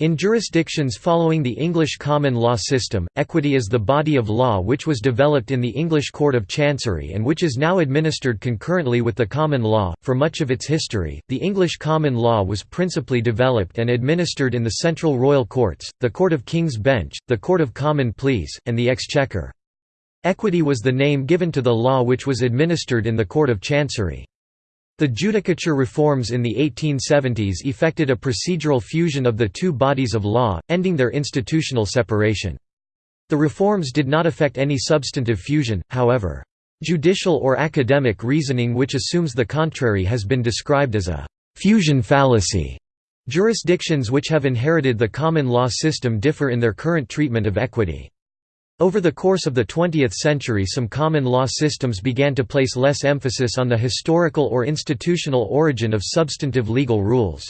In jurisdictions following the English common law system, equity is the body of law which was developed in the English Court of Chancery and which is now administered concurrently with the common law. For much of its history, the English common law was principally developed and administered in the central royal courts, the Court of King's Bench, the Court of Common Pleas, and the Exchequer. Equity was the name given to the law which was administered in the Court of Chancery. The judicature reforms in the 1870s effected a procedural fusion of the two bodies of law, ending their institutional separation. The reforms did not affect any substantive fusion, however. Judicial or academic reasoning which assumes the contrary has been described as a «fusion fallacy». Jurisdictions which have inherited the common law system differ in their current treatment of equity. Over the course of the 20th century some common law systems began to place less emphasis on the historical or institutional origin of substantive legal rules.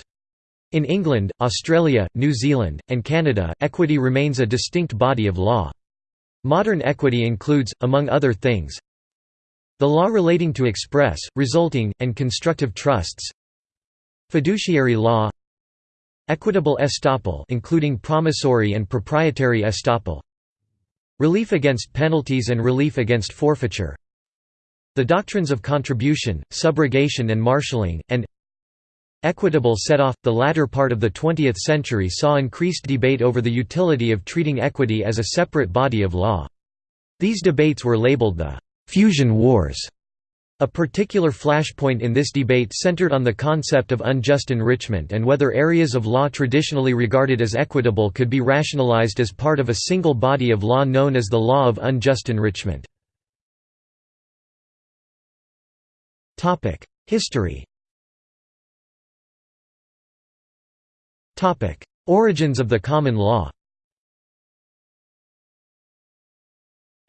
In England, Australia, New Zealand, and Canada, equity remains a distinct body of law. Modern equity includes, among other things, the law relating to express, resulting, and constructive trusts fiduciary law equitable estoppel including promissory and proprietary estoppel Relief against penalties and relief against forfeiture The doctrines of contribution, subrogation and marshalling, and Equitable set-off. The latter part of the 20th century saw increased debate over the utility of treating equity as a separate body of law. These debates were labeled the «fusion wars» A particular flashpoint in this debate centered on the concept of unjust enrichment and whether areas of law traditionally regarded as equitable could be rationalized as part of a single body of law known as the law of unjust enrichment. History Origins of the common law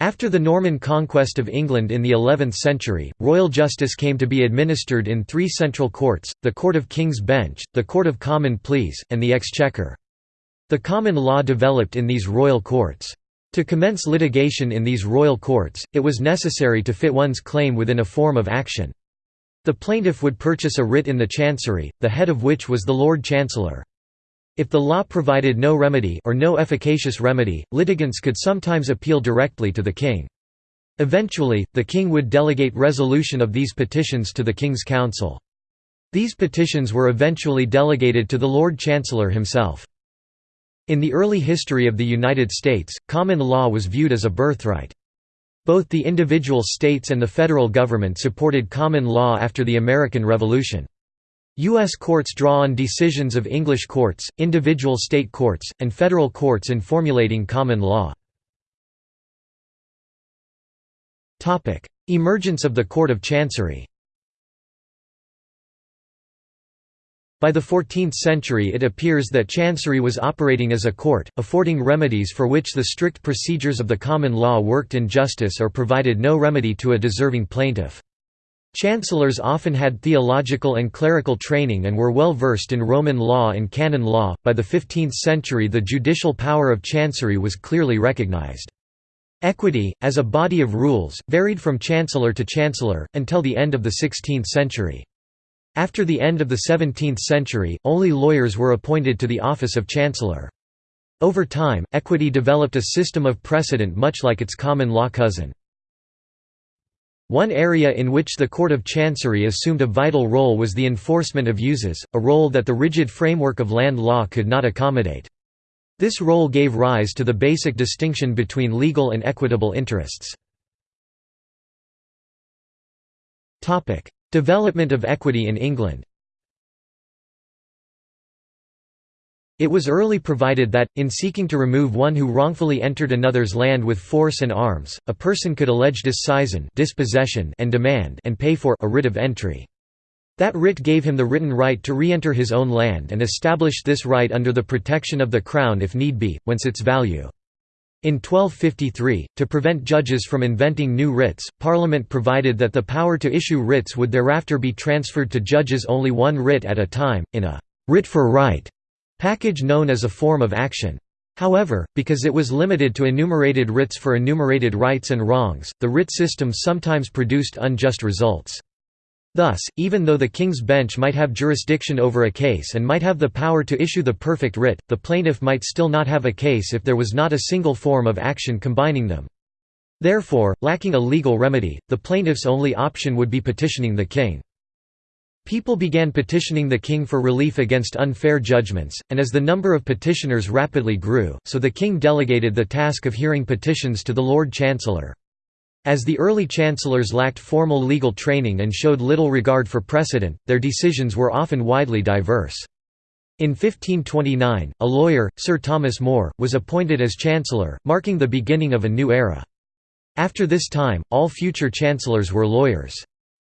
After the Norman conquest of England in the 11th century, royal justice came to be administered in three central courts, the Court of King's Bench, the Court of Common Pleas, and the Exchequer. The common law developed in these royal courts. To commence litigation in these royal courts, it was necessary to fit one's claim within a form of action. The plaintiff would purchase a writ in the chancery, the head of which was the Lord Chancellor. If the law provided no remedy or no efficacious remedy, litigants could sometimes appeal directly to the king. Eventually, the king would delegate resolution of these petitions to the King's Council. These petitions were eventually delegated to the Lord Chancellor himself. In the early history of the United States, common law was viewed as a birthright. Both the individual states and the federal government supported common law after the American Revolution. U.S. courts draw on decisions of English courts, individual state courts, and federal courts in formulating common law. Emergence of the Court of Chancery By the 14th century it appears that Chancery was operating as a court, affording remedies for which the strict procedures of the common law worked in justice or provided no remedy to a deserving plaintiff. Chancellors often had theological and clerical training and were well versed in Roman law and canon law. By the 15th century, the judicial power of chancery was clearly recognized. Equity, as a body of rules, varied from chancellor to chancellor, until the end of the 16th century. After the end of the 17th century, only lawyers were appointed to the office of chancellor. Over time, equity developed a system of precedent much like its common law cousin. One area in which the Court of Chancery assumed a vital role was the enforcement of uses, a role that the rigid framework of land law could not accommodate. This role gave rise to the basic distinction between legal and equitable interests. Development of equity in England It was early provided that, in seeking to remove one who wrongfully entered another's land with force and arms, a person could allege disseizin dispossession and demand and pay for a writ of entry. That writ gave him the written right to re-enter his own land and established this right under the protection of the Crown if need be, whence its value. In 1253, to prevent judges from inventing new writs, Parliament provided that the power to issue writs would thereafter be transferred to judges only one writ at a time, in a «writ for right» package known as a form of action. However, because it was limited to enumerated writs for enumerated rights and wrongs, the writ system sometimes produced unjust results. Thus, even though the King's Bench might have jurisdiction over a case and might have the power to issue the perfect writ, the plaintiff might still not have a case if there was not a single form of action combining them. Therefore, lacking a legal remedy, the plaintiff's only option would be petitioning the king. People began petitioning the king for relief against unfair judgments, and as the number of petitioners rapidly grew, so the king delegated the task of hearing petitions to the Lord Chancellor. As the early chancellors lacked formal legal training and showed little regard for precedent, their decisions were often widely diverse. In 1529, a lawyer, Sir Thomas More, was appointed as chancellor, marking the beginning of a new era. After this time, all future chancellors were lawyers.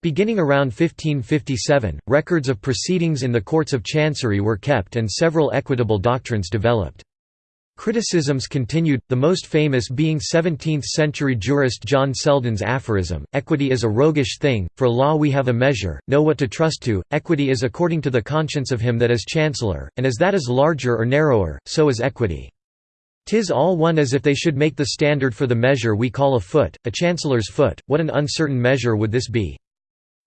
Beginning around 1557, records of proceedings in the courts of chancery were kept and several equitable doctrines developed. Criticisms continued, the most famous being 17th-century jurist John Selden's aphorism, equity is a roguish thing, for law we have a measure, know what to trust to, equity is according to the conscience of him that is chancellor, and as that is larger or narrower, so is equity. Tis all one as if they should make the standard for the measure we call a foot, a chancellor's foot, what an uncertain measure would this be?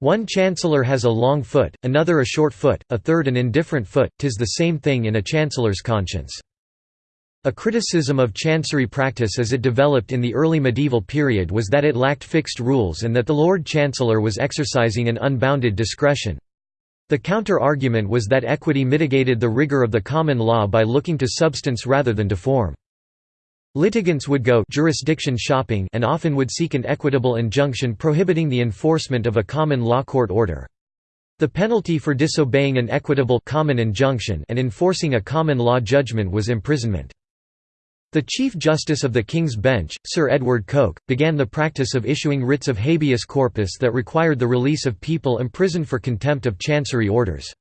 One chancellor has a long foot, another a short foot, a third an indifferent foot, tis the same thing in a chancellor's conscience. A criticism of chancery practice as it developed in the early medieval period was that it lacked fixed rules and that the Lord Chancellor was exercising an unbounded discretion. The counter-argument was that equity mitigated the rigor of the common law by looking to substance rather than to form. Litigants would go jurisdiction shopping and often would seek an equitable injunction prohibiting the enforcement of a common law court order. The penalty for disobeying an equitable common injunction and enforcing a common law judgment was imprisonment. The Chief Justice of the King's Bench, Sir Edward Coke, began the practice of issuing writs of habeas corpus that required the release of people imprisoned for contempt of chancery orders.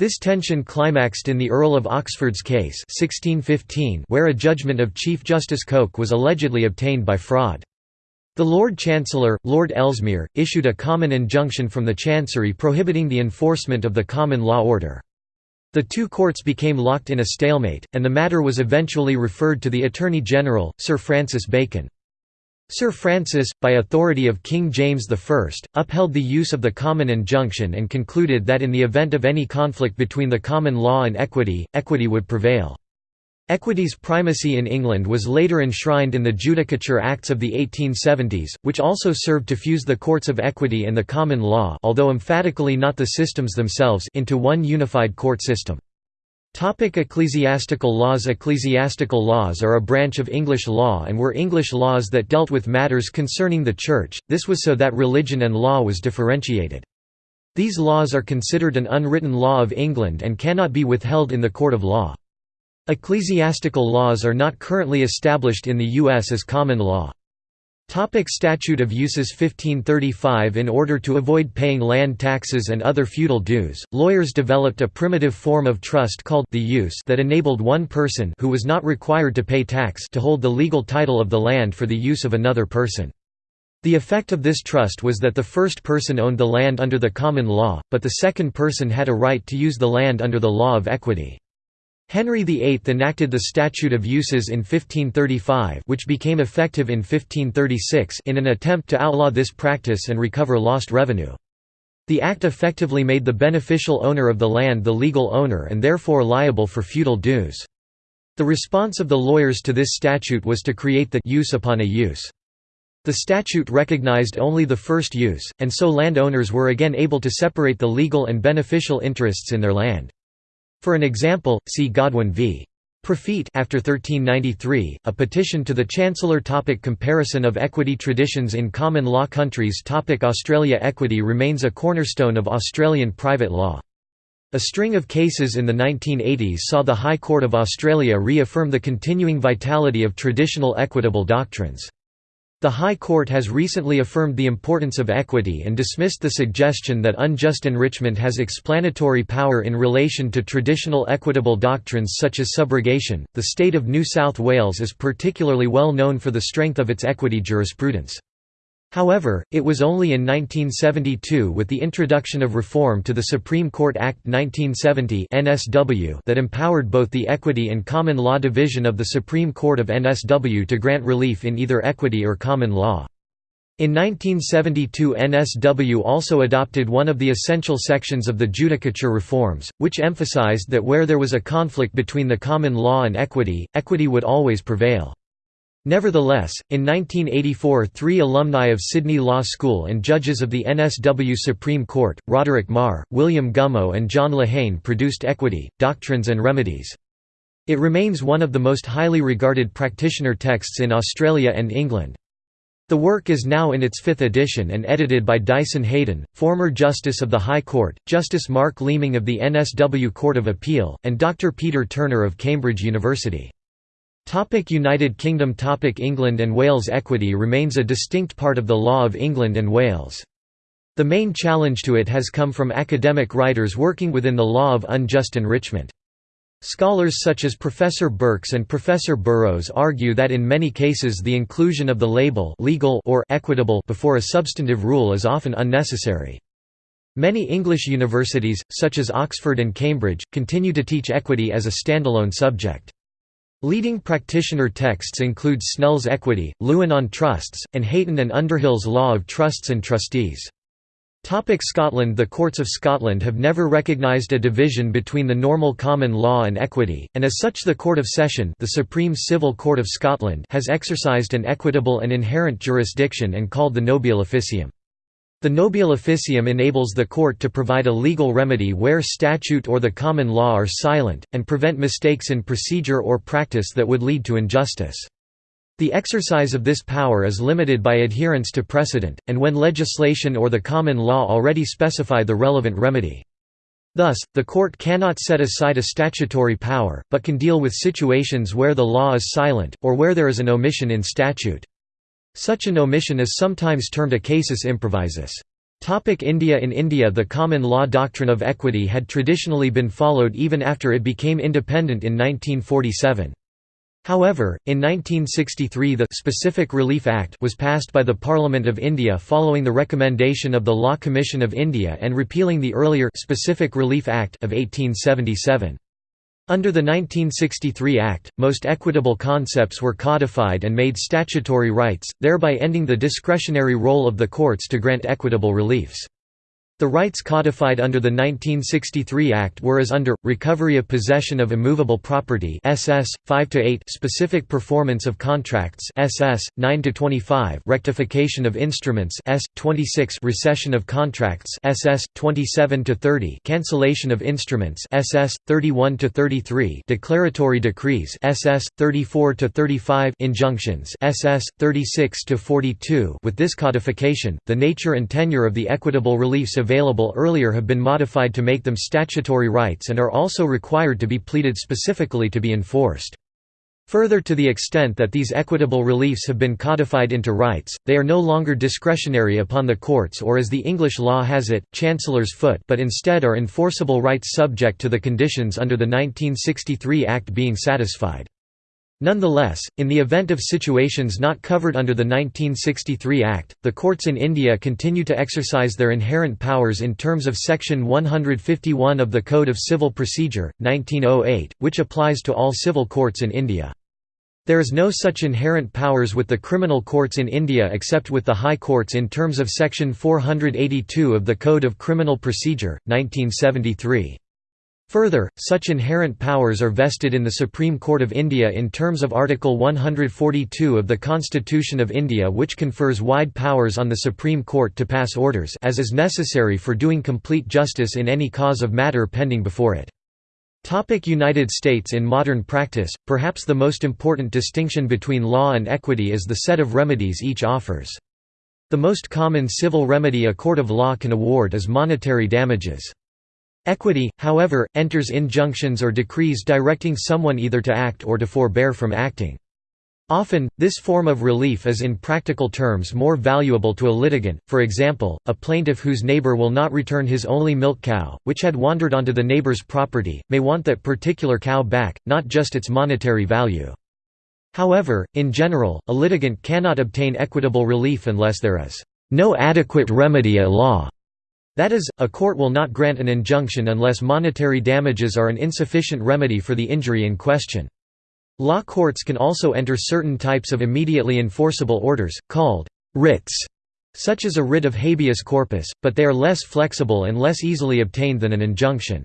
This tension climaxed in the Earl of Oxford's case 1615 where a judgment of Chief Justice Coke was allegedly obtained by fraud. The Lord Chancellor, Lord Ellesmere, issued a common injunction from the Chancery prohibiting the enforcement of the common law order. The two courts became locked in a stalemate, and the matter was eventually referred to the Attorney General, Sir Francis Bacon. Sir Francis, by authority of King James I, upheld the use of the common injunction and concluded that in the event of any conflict between the common law and equity, equity would prevail. Equity's primacy in England was later enshrined in the Judicature Acts of the 1870s, which also served to fuse the courts of equity and the common law although emphatically not the systems themselves into one unified court system. Topic ecclesiastical laws Ecclesiastical laws are a branch of English law and were English laws that dealt with matters concerning the Church, this was so that religion and law was differentiated. These laws are considered an unwritten law of England and cannot be withheld in the court of law. Ecclesiastical laws are not currently established in the U.S. as common law. Topic Statute of Uses 1535 In order to avoid paying land taxes and other feudal dues, lawyers developed a primitive form of trust called the use that enabled one person who was not required to pay tax to hold the legal title of the land for the use of another person. The effect of this trust was that the first person owned the land under the common law, but the second person had a right to use the land under the law of equity. Henry VIII enacted the Statute of Uses in 1535 which became effective in 1536 in an attempt to outlaw this practice and recover lost revenue. The act effectively made the beneficial owner of the land the legal owner and therefore liable for feudal dues. The response of the lawyers to this statute was to create the use upon a use. The statute recognized only the first use, and so landowners were again able to separate the legal and beneficial interests in their land. For an example, see Godwyne v. Profyt after 1393, a petition to the Chancellor topic Comparison of equity traditions in common law countries topic Australia Equity remains a cornerstone of Australian private law. A string of cases in the 1980s saw the High Court of Australia reaffirm the continuing vitality of traditional equitable doctrines. The High Court has recently affirmed the importance of equity and dismissed the suggestion that unjust enrichment has explanatory power in relation to traditional equitable doctrines such as subrogation. The state of New South Wales is particularly well known for the strength of its equity jurisprudence. However, it was only in 1972 with the introduction of reform to the Supreme Court Act 1970 NSW that empowered both the Equity and Common Law Division of the Supreme Court of NSW to grant relief in either equity or common law. In 1972 NSW also adopted one of the essential sections of the Judicature reforms, which emphasized that where there was a conflict between the common law and equity, equity would always prevail. Nevertheless, in 1984 three alumni of Sydney Law School and judges of the NSW Supreme Court, Roderick Meagher, William Gummow and John Lehane produced Equity, Doctrines and Remedies. It remains one of the most highly regarded practitioner texts in Australia and England. The work is now in its fifth edition and edited by Dyson Heydon, former Justice of the High Court, Justice Mark Leeming of the NSW Court of Appeal, and Dr Peter Turner of Cambridge University. Topic United Kingdom Topic England and Wales Equity remains a distinct part of the law of England and Wales. The main challenge to it has come from academic writers working within the law of unjust enrichment. Scholars such as Professor Birks and Professor Burrows argue that in many cases the inclusion of the label legal or equitable before a substantive rule is often unnecessary. Many English universities, such as Oxford and Cambridge, continue to teach equity as a standalone subject. Leading practitioner texts include Snell's Equity, Lewin on Trusts, and Hayton and Underhill's Law of Trusts and Trustees. Topic Scotland The courts of Scotland have never recognised a division between the normal common law and equity, and as such the Court of Session the Supreme Civil Court of Scotland has exercised an equitable and inherent jurisdiction and called the nobile officium. The nobile officium enables the court to provide a legal remedy where statute or the common law are silent, and prevent mistakes in procedure or practice that would lead to injustice. The exercise of this power is limited by adherence to precedent, and when legislation or the common law already specify the relevant remedy. Thus, the court cannot set aside a statutory power, but can deal with situations where the law is silent, or where there is an omission in statute. Such an omission is sometimes termed a casus improvisus. Topic India In India the common law doctrine of equity had traditionally been followed even after it became independent in 1947. However, in 1963 the Specific Relief Act was passed by the Parliament of India following the recommendation of the Law Commission of India and repealing the earlier Specific Relief Act of 1877. Under the 1963 Act, most equitable concepts were codified and made statutory rights, thereby ending the discretionary role of the courts to grant equitable reliefs. The rights codified under the 1963 Act were as under, recovery of possession of immovable property SS, 5–8 specific performance of contracts SS, 9–25 rectification of instruments S, 26 rescission of contracts SS, 27–30 cancellation of instruments SS, 31–33 declaratory decrees SS, 34–35 injunctions SS, 36–42 With this codification, the nature and tenure of the equitable reliefs available earlier have been modified to make them statutory rights and are also required to be pleaded specifically to be enforced. Further to the extent that these equitable reliefs have been codified into rights, they are no longer discretionary upon the courts or as the English law has it, chancellor's foot but instead are enforceable rights subject to the conditions under the 1963 Act being satisfied. Nonetheless, in the event of situations not covered under the 1963 Act, the courts in India continue to exercise their inherent powers in terms of Section 151 of the Code of Civil Procedure, 1908, which applies to all civil courts in India. There is no such inherent powers with the criminal courts in India except with the High Courts in terms of Section 482 of the Code of Criminal Procedure, 1973. Further, such inherent powers are vested in the Supreme Court of India in terms of Article 142 of the Constitution of India which confers wide powers on the Supreme Court to pass orders as is necessary for doing complete justice in any cause of matter pending before it. Topic United States In modern practice, perhaps the most important distinction between law and equity is the set of remedies each offers. The most common civil remedy a court of law can award is monetary damages. Equity, however, enters injunctions or decrees directing someone either to act or to forbear from acting. Often, this form of relief is in practical terms more valuable to a litigant, for example, a plaintiff whose neighbor will not return his only milk cow, which had wandered onto the neighbor's property, may want that particular cow back, not just its monetary value. However, in general, a litigant cannot obtain equitable relief unless there is no adequate remedy at law. That is, a court will not grant an injunction unless monetary damages are an insufficient remedy for the injury in question. Law courts can also enter certain types of immediately enforceable orders, called writs, such as a writ of habeas corpus, but they are less flexible and less easily obtained than an injunction.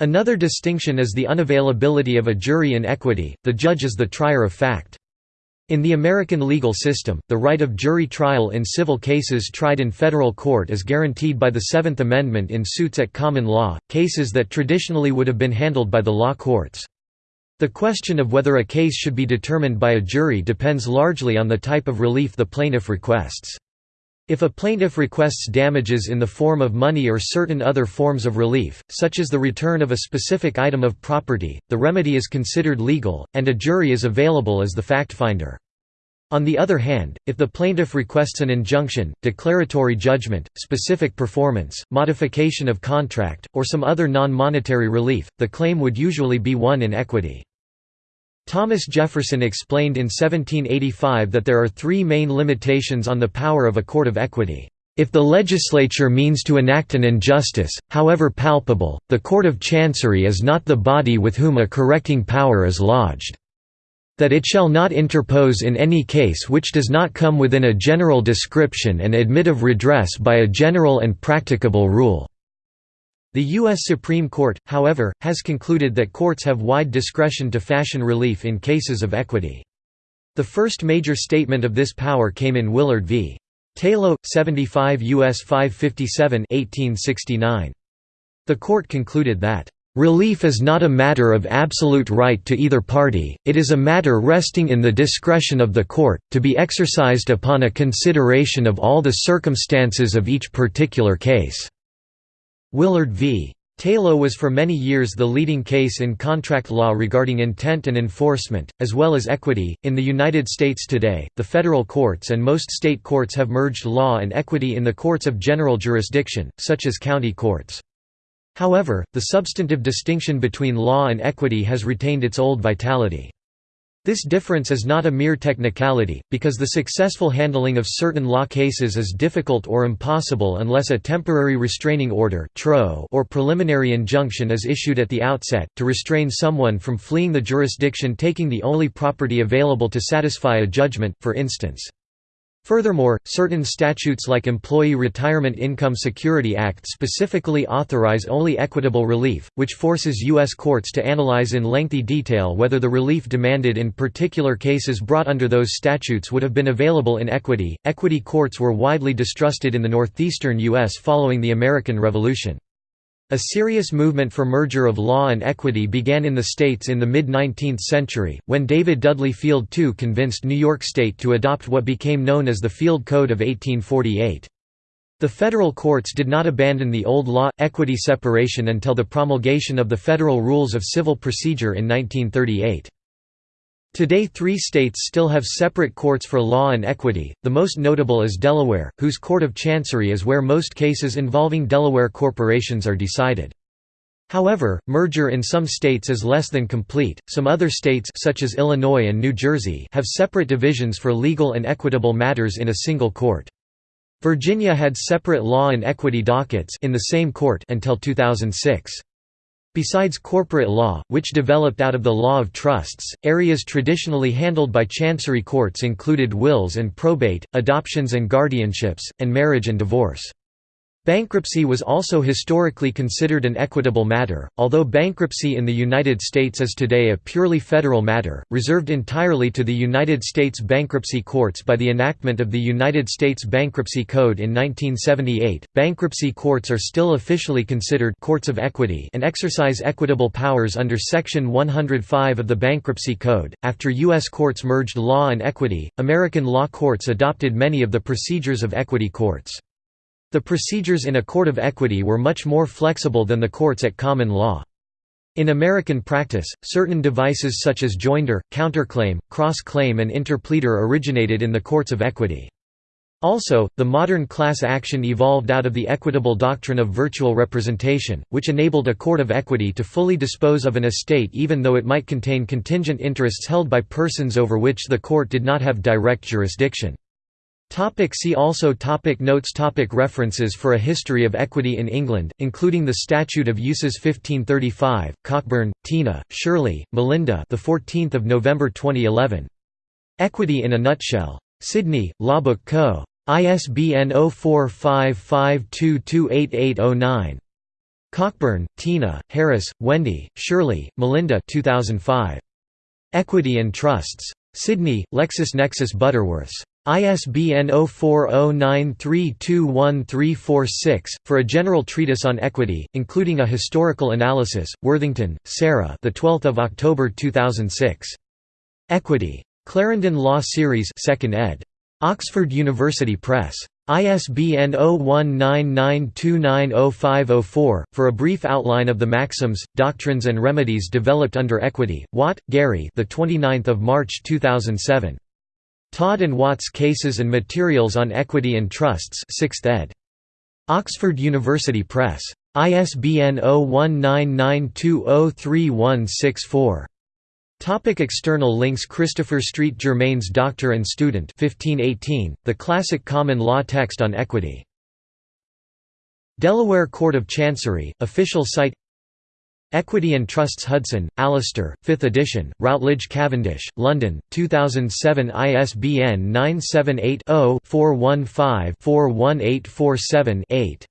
Another distinction is the unavailability of a jury in equity, the judge is the trier of fact. In the American legal system, the right of jury trial in civil cases tried in federal court is guaranteed by the Seventh Amendment in suits at common law, cases that traditionally would have been handled by the law courts. The question of whether a case should be determined by a jury depends largely on the type of relief the plaintiff requests. If a plaintiff requests damages in the form of money or certain other forms of relief, such as the return of a specific item of property, the remedy is considered legal, and a jury is available as the fact finder. On the other hand, if the plaintiff requests an injunction, declaratory judgment, specific performance, modification of contract, or some other non-monetary relief, the claim would usually be won in equity. Thomas Jefferson explained in 1785 that there are three main limitations on the power of a court of equity. If the legislature means to enact an injustice, however palpable, the court of chancery is not the body with whom a correcting power is lodged. That it shall not interpose in any case which does not come within a general description and admit of redress by a general and practicable rule. The U.S. Supreme Court, however, has concluded that courts have wide discretion to fashion relief in cases of equity. The first major statement of this power came in Willard v. Tayloe, 75 U.S. 557 1869. The court concluded that, "...relief is not a matter of absolute right to either party, it is a matter resting in the discretion of the court, to be exercised upon a consideration of all the circumstances of each particular case." Willard v. Tayloe was for many years the leading case in contract law regarding intent and enforcement, as well as equity. In the United States today, the federal courts and most state courts have merged law and equity in the courts of general jurisdiction, such as county courts. However, the substantive distinction between law and equity has retained its old vitality. This difference is not a mere technicality, because the successful handling of certain law cases is difficult or impossible unless a temporary restraining order or preliminary injunction is issued at the outset, to restrain someone from fleeing the jurisdiction taking the only property available to satisfy a judgment, for instance. Furthermore, certain statutes like Employee Retirement Income Security Act specifically authorize only equitable relief, which forces U.S. courts to analyze in lengthy detail whether the relief demanded in particular cases brought under those statutes would have been available in equity. Equity courts were widely distrusted in the northeastern U.S. following the American Revolution. A serious movement for merger of law and equity began in the states in the mid-19th century, when David Dudley Field II convinced New York State to adopt what became known as the Field Code of 1848. The federal courts did not abandon the old law-equity separation until the promulgation of the Federal Rules of Civil Procedure in 1938. Today three states still have separate courts for law and equity, the most notable is Delaware, whose Court of Chancery is where most cases involving Delaware corporations are decided. However, merger in some states is less than complete. Some other states such as Illinois and New Jersey have separate divisions for legal and equitable matters in a single court. Virginia had separate law and equity dockets in the same court until 2006. Besides corporate law, which developed out of the law of trusts, areas traditionally handled by chancery courts included wills and probate, adoptions and guardianships, and marriage and divorce. Bankruptcy was also historically considered an equitable matter, although bankruptcy in the United States is today a purely federal matter, reserved entirely to the United States bankruptcy courts by the enactment of the United States Bankruptcy Code in 1978. Bankruptcy courts are still officially considered courts of equity and exercise equitable powers under Section 105 of the Bankruptcy Code. After U.S. courts merged law and equity, American law courts adopted many of the procedures of equity courts. The procedures in a court of equity were much more flexible than the courts at common law. In American practice, certain devices such as joinder, counterclaim, cross-claim and interpleader originated in the courts of equity. Also, the modern class action evolved out of the equitable doctrine of virtual representation, which enabled a court of equity to fully dispose of an estate even though it might contain contingent interests held by persons over which the court did not have direct jurisdiction. Topic see also topic Notes topic References For a history of equity in England, including the Statute of Uses 1535, Cockburn, Tina, Shirley, Melinda the 14th of November 2011. Equity in a Nutshell. Sydney, Lawbook Co. ISBN 0455228809. Cockburn, Tina, Harris, Wendy, Shirley, Melinda 2005. Equity and Trusts. Sydney, LexisNexis Butterworths. ISBN 0409321346 for a general treatise on equity, including a historical analysis. Worthington, Sarah. The 12th of October 2006. Equity. Clarendon Law Series, 2nd ed. Oxford University Press. ISBN 0199290504, for a brief outline of the maxims, doctrines and remedies developed under equity. Watt, Gary. The 29th of March 2007. Todd and Watts Cases and Materials on Equity and Trusts, 6th ed. Oxford University Press. ISBN 0199203164. Topic external links Christopher Street Germain's Doctor and Student 1518, the classic common law text on equity. Delaware Court of Chancery, official site Equity and Trusts Hudson, Alastair, 5th edition, Routledge Cavendish, London, 2007 ISBN 978 0 415 41847 8.